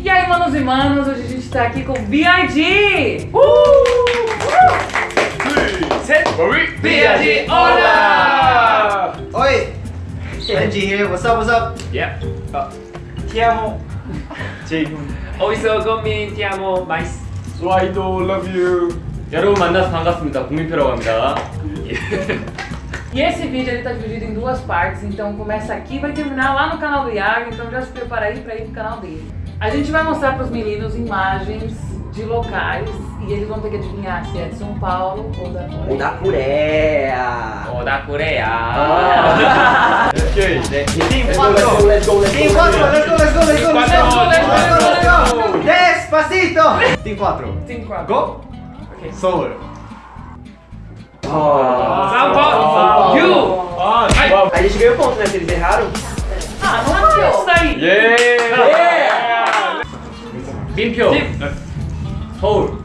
E aí, manos e manos, hoje a gente tá aqui com BRG! 셋! BRG, olá! Oi! Benji here, what's up, what's up? Yep. 티아모 제이군 어디서 건민 티아모 마이스. 스와이도 love you. 여러분 만나서 반갑습니다. 국민표라고 합니다. E esse vídeo ele tá dividido em duas partes, então começa aqui e vai terminar lá no canal do Iago, então já se prepara aí pra ir pro canal dele. A gente vai mostrar para os meninos imagens de locais e eles vão ter que adivinhar se é de São Paulo ou da Coreia. Ou da Coreia! Ou da Coreia! Tem quatro! Let's go, let's go, let's go, Let's go, let's go, let's go! Let's go, let's go! Despacito! Tem quatro! Tem quatro! Go! Okay. Seoul! São Paulo! You! Ah, A gente ganhou ponto, né? Se eles erraram. Ah, não é isso aí! Yeah! 징표 집. 서울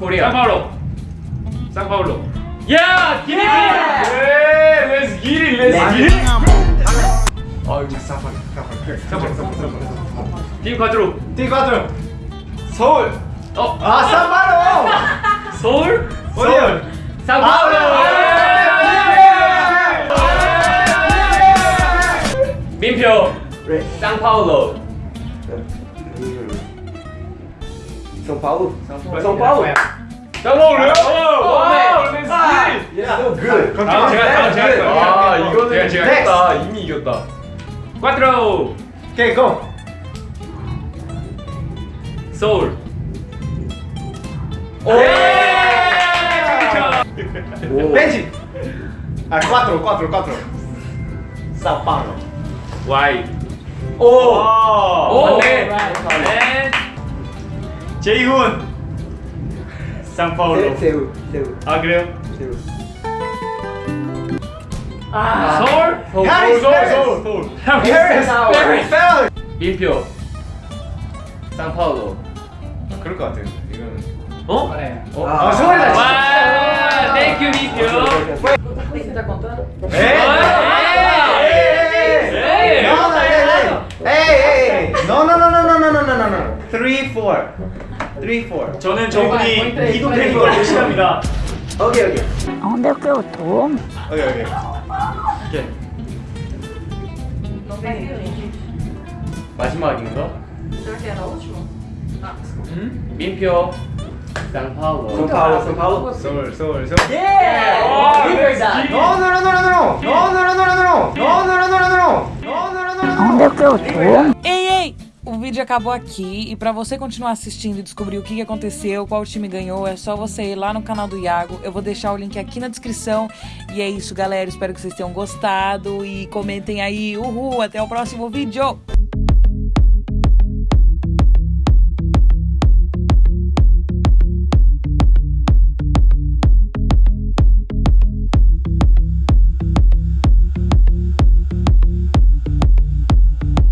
코리아 상파울로 상파울로 야! 기리! 예! 렛츠 기리! 렛츠 기리! 아 여기 상파울로 상파울로 팀 과트로 팀 과트로 서울 어? 아 상파울로 서울? 서울 상파울로 민표 상파울로 São Paulo? São Paulo. São Paulo? São Paulo. Yeah, so good. 그럼 아, 제가 했다, 제가 했다. 아, 이거는 제가 했다. 이미 이겼다. Quatro. Okay, go. 서울. 오. 벤치. 아, quatro, quatro, quatro. São Paulo. Why? 오. 오. 네. 네. 제이훈. 상파울로. Seul, Seul, 아, 그래요? Seul Ah, 서울. 서울, Paris, 서울, Paris. 서울, 서울. Paris, Paris, Paris. 민표. 상파울로. 그럴 것 같아요. 이거는. 어? 아, 서울이다. 와, 땡큐 민표. contando? 3, 4 3, 4 저는 저분이 이동되는 걸 무시합니다. 오케이 오케이. 아, 근데 꽤 도움 오케이 오케이. 오케이. 마지막인가? 음? 민표 상파울로 상파울로 상파울로 서울 서울 서울. 예! 민표이다 No no no no no no No no no no no no No no no no no no No no no no no 근데 꽤 도움 O vídeo acabou aqui e pra você continuar assistindo e descobrir o que aconteceu, qual time ganhou, é só você ir lá no canal do Iago. Eu vou deixar o link aqui na descrição. E é isso, galera. Espero que vocês tenham gostado e comentem aí. Uhul! Até o próximo vídeo!